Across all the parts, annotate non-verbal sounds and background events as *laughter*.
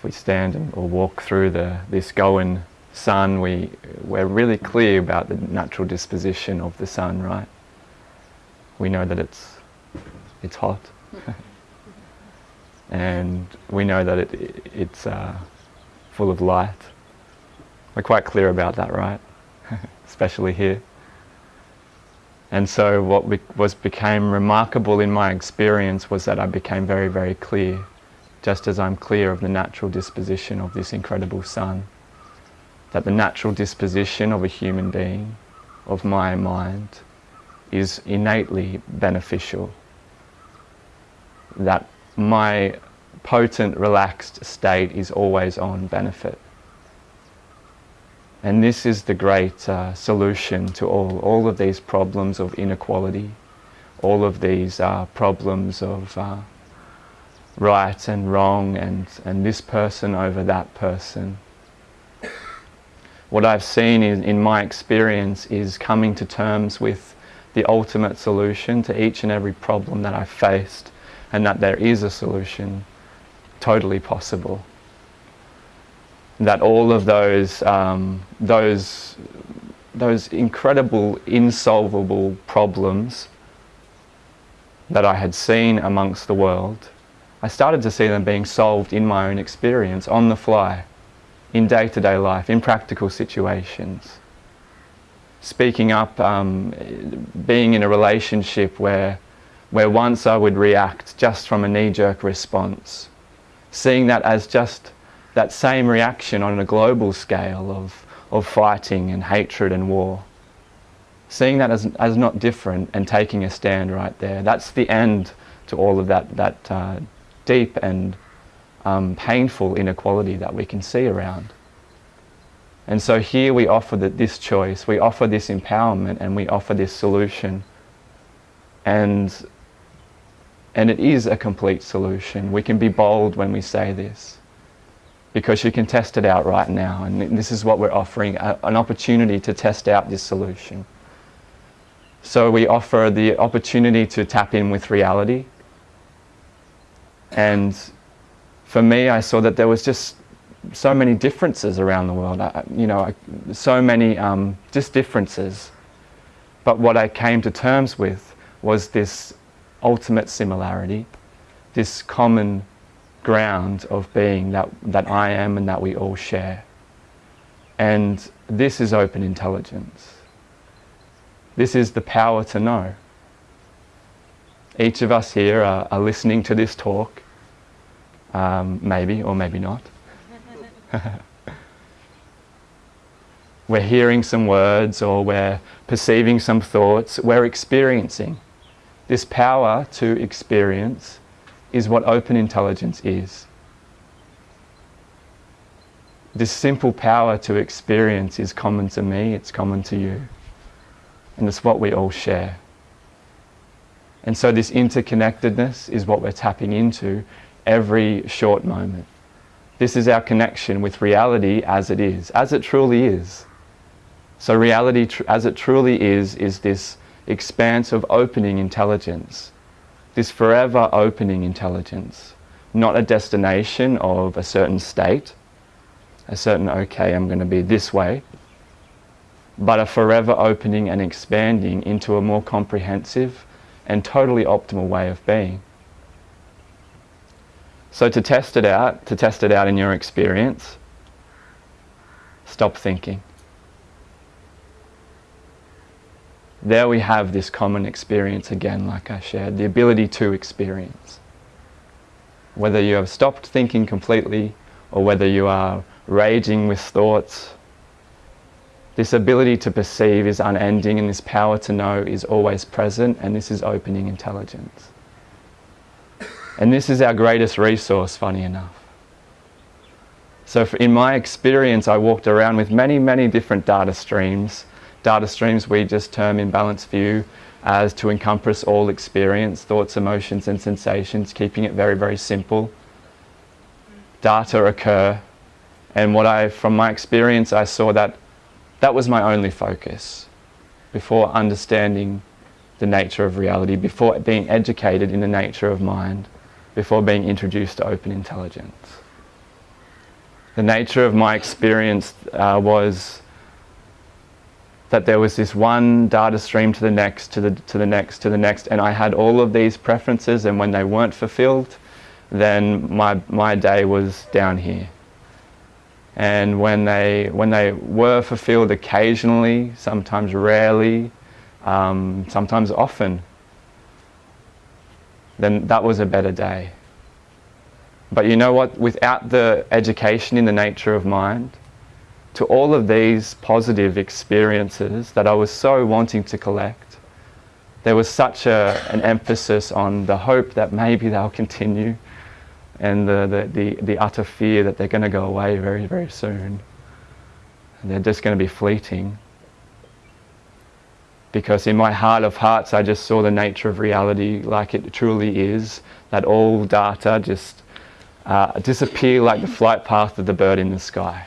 if we stand and, or walk through the, this Goan sun, we, we're really clear about the natural disposition of the sun, right? We know that it's, it's hot. *laughs* and we know that it, it's uh, full of light. We're quite clear about that, right? *laughs* Especially here. And so what was became remarkable in my experience was that I became very, very clear, just as I'm clear of the natural disposition of this incredible sun. That the natural disposition of a human being, of my mind, is innately beneficial. That my potent, relaxed state is always on benefit. And this is the great uh, solution to all, all of these problems of inequality, all of these uh, problems of uh, right and wrong and, and this person over that person. What I've seen in, in my experience is coming to terms with the ultimate solution to each and every problem that I've faced and that there is a solution totally possible that all of those, um, those, those incredible insolvable problems that I had seen amongst the world, I started to see them being solved in my own experience, on the fly, in day-to-day -day life, in practical situations. Speaking up, um, being in a relationship where, where once I would react just from a knee-jerk response, seeing that as just that same reaction on a global scale of, of fighting and hatred and war. Seeing that as, as not different and taking a stand right there. That's the end to all of that, that uh, deep and um, painful inequality that we can see around. And so here we offer the, this choice, we offer this empowerment and we offer this solution. And, and it is a complete solution. We can be bold when we say this because you can test it out right now and this is what we're offering, a, an opportunity to test out this solution. So we offer the opportunity to tap in with reality and for me I saw that there was just so many differences around the world, I, you know, I, so many um, just differences. But what I came to terms with was this ultimate similarity, this common ground of being that, that I am and that we all share. And this is open intelligence. This is the power to know. Each of us here are, are listening to this talk, um, maybe or maybe not. *laughs* we're hearing some words or we're perceiving some thoughts, we're experiencing. This power to experience is what open intelligence is. This simple power to experience is common to me, it's common to you. And it's what we all share. And so this interconnectedness is what we're tapping into every short moment. This is our connection with reality as it is, as it truly is. So reality as it truly is, is this expanse of opening intelligence this forever opening intelligence, not a destination of a certain state, a certain, okay, I'm going to be this way, but a forever opening and expanding into a more comprehensive and totally optimal way of being. So to test it out, to test it out in your experience, stop thinking. there we have this common experience again, like I shared, the ability to experience. Whether you have stopped thinking completely or whether you are raging with thoughts, this ability to perceive is unending and this power to know is always present and this is opening intelligence. And this is our greatest resource, funny enough. So in my experience, I walked around with many, many different data streams Data streams we just term in balanced view as to encompass all experience, thoughts, emotions and sensations, keeping it very, very simple. Data occur and what I, from my experience, I saw that that was my only focus before understanding the nature of reality, before being educated in the nature of mind, before being introduced to open intelligence. The nature of my experience uh, was that there was this one data stream to the next, to the, to the next, to the next, and I had all of these preferences, and when they weren't fulfilled, then my, my day was down here. And when they, when they were fulfilled occasionally, sometimes rarely, um, sometimes often, then that was a better day. But you know what? Without the education in the nature of mind, to all of these positive experiences that I was so wanting to collect, there was such a, an emphasis on the hope that maybe they'll continue and the, the, the, the utter fear that they're going to go away very, very soon. And they're just going to be fleeting. Because in my heart of hearts, I just saw the nature of reality like it truly is, that all data just uh, disappear like the flight path of the bird in the sky.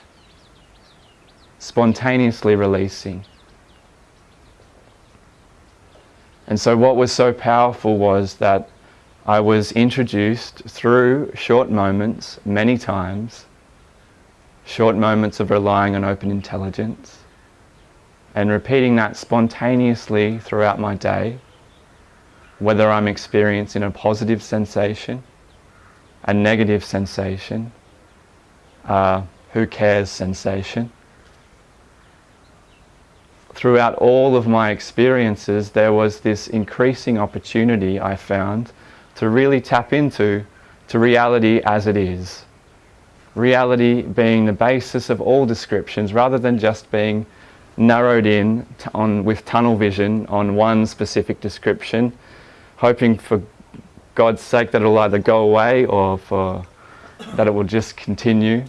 Spontaneously releasing. And so what was so powerful was that I was introduced through short moments, many times, short moments of relying on open intelligence, and repeating that spontaneously throughout my day, whether I'm experiencing a positive sensation, a negative sensation, who cares sensation, throughout all of my experiences, there was this increasing opportunity I found to really tap into to reality as it is. Reality being the basis of all descriptions rather than just being narrowed in on, with tunnel vision on one specific description, hoping for God's sake that it'll either go away or for that it will just continue.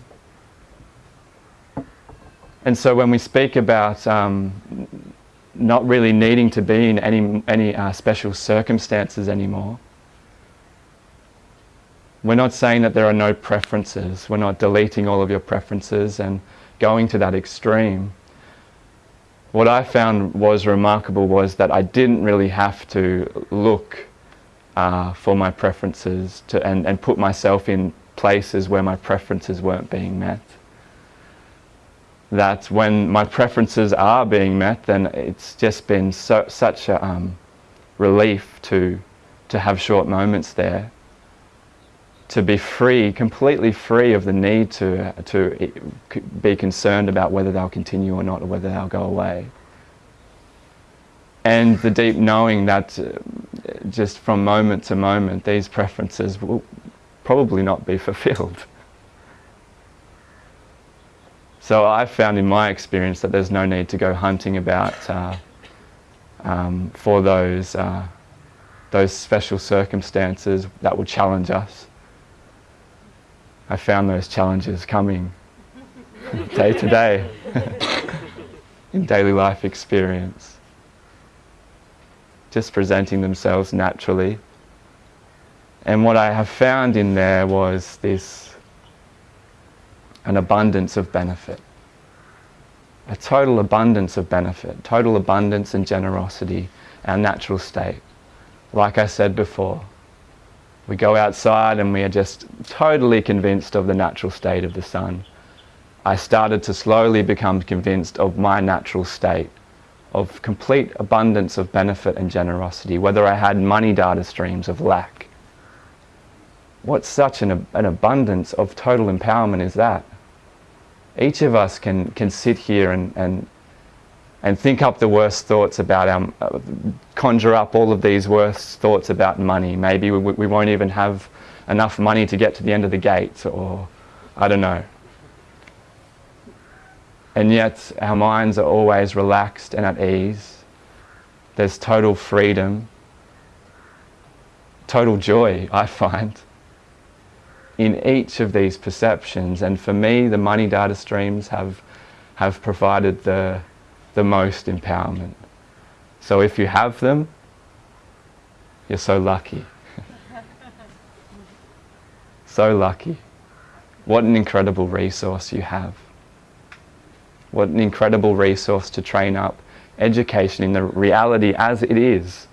And so when we speak about um, not really needing to be in any, any uh, special circumstances anymore, we're not saying that there are no preferences. We're not deleting all of your preferences and going to that extreme. What I found was remarkable was that I didn't really have to look uh, for my preferences to, and, and put myself in places where my preferences weren't being met. That when my preferences are being met, then it's just been so, such a um, relief to, to have short moments there, to be free, completely free of the need to, to be concerned about whether they'll continue or not, or whether they'll go away. And the deep knowing that uh, just from moment to moment, these preferences will probably not be *laughs* fulfilled. So I've found in my experience that there's no need to go hunting about uh, um, for those, uh, those special circumstances that will challenge us. I found those challenges coming day to day in daily life experience. Just presenting themselves naturally. And what I have found in there was this an abundance of benefit. A total abundance of benefit, total abundance and generosity, our natural state. Like I said before, we go outside and we are just totally convinced of the natural state of the sun. I started to slowly become convinced of my natural state of complete abundance of benefit and generosity, whether I had money data streams of lack. What such an, an abundance of total empowerment is that? each of us can, can sit here and, and, and think up the worst thoughts about our, uh, conjure up all of these worst thoughts about money. Maybe we, we won't even have enough money to get to the end of the gate or I don't know. And yet our minds are always relaxed and at ease. There's total freedom, total joy, I find in each of these perceptions. And for me, the money data streams have, have provided the, the most empowerment. So if you have them, you're so lucky. *laughs* so lucky. What an incredible resource you have. What an incredible resource to train up education in the reality as it is